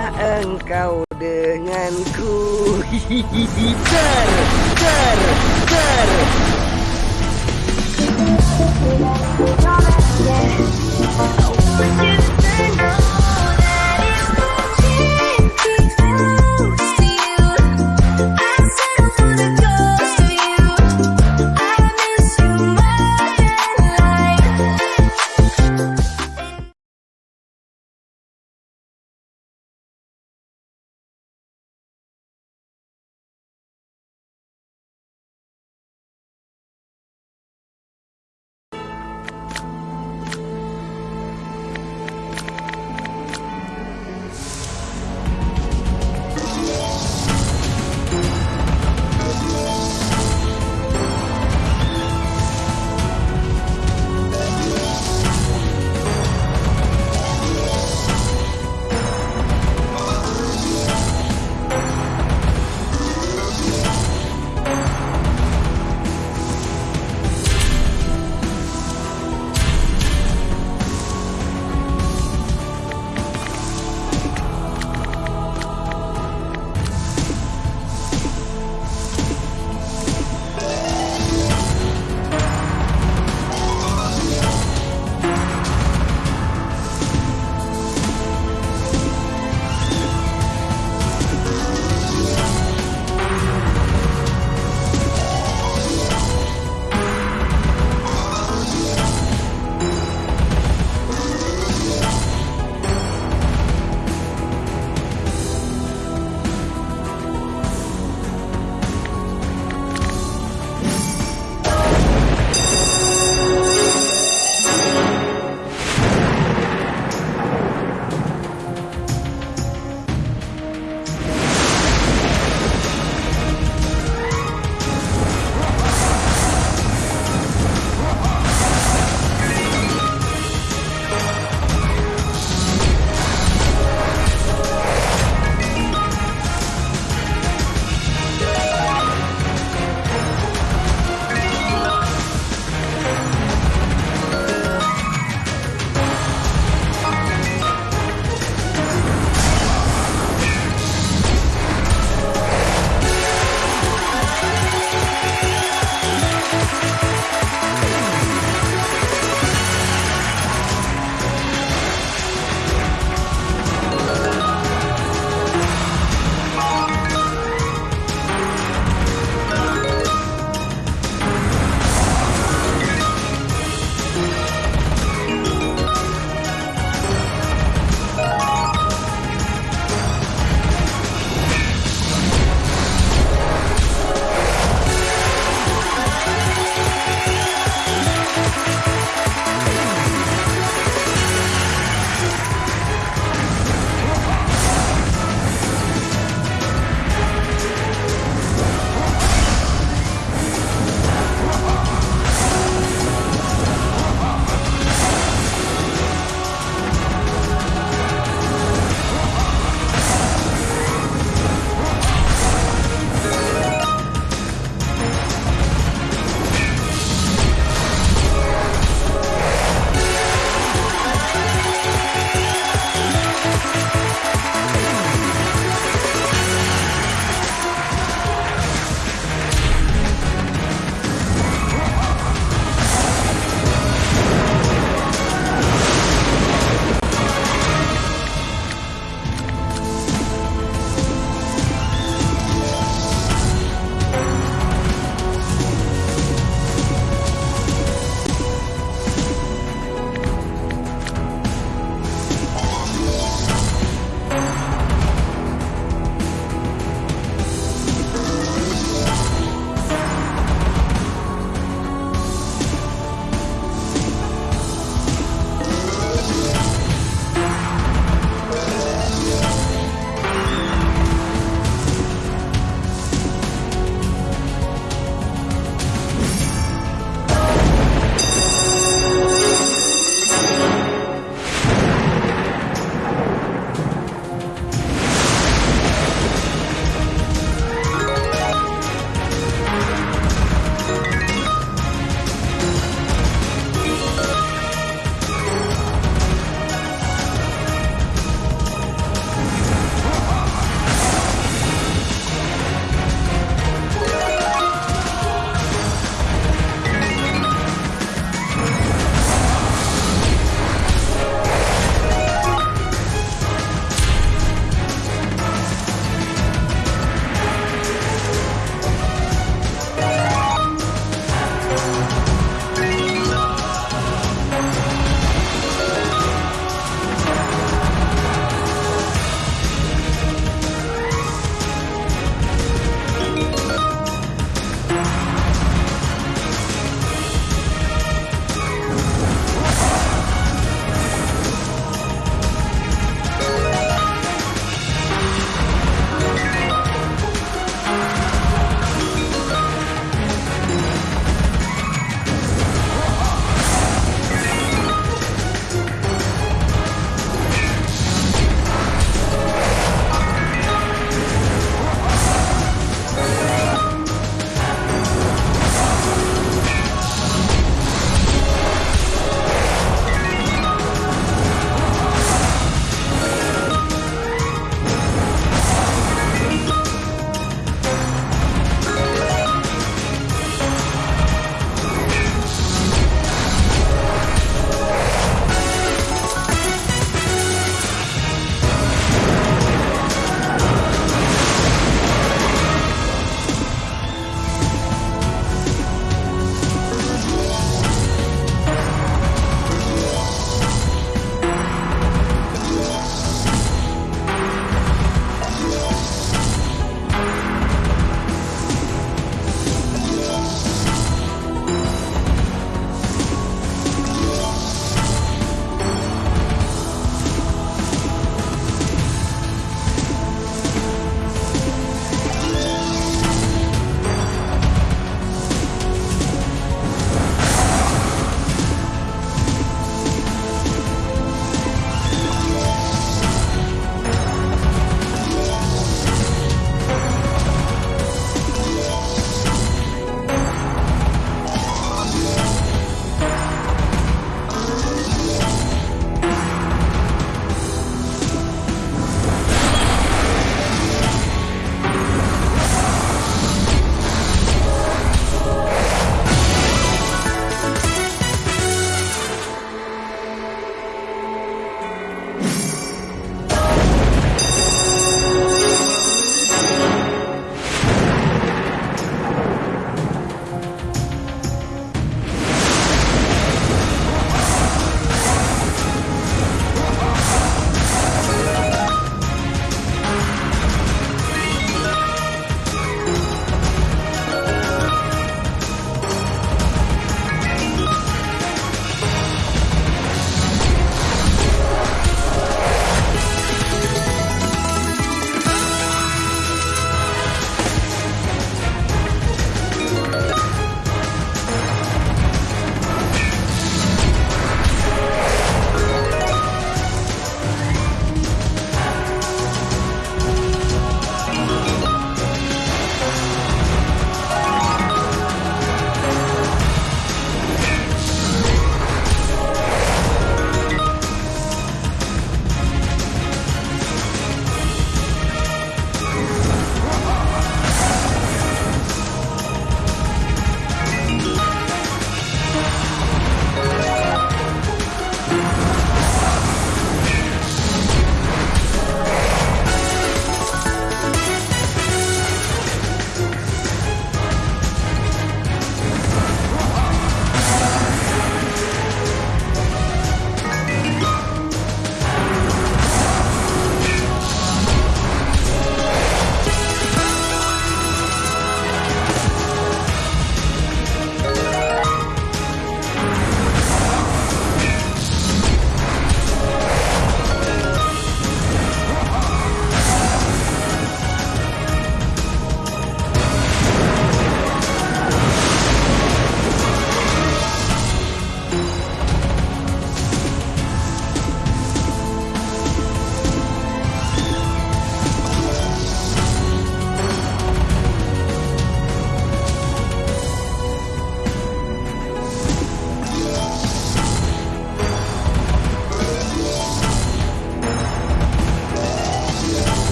mana engkau denganku? Hihihi ter ter ter.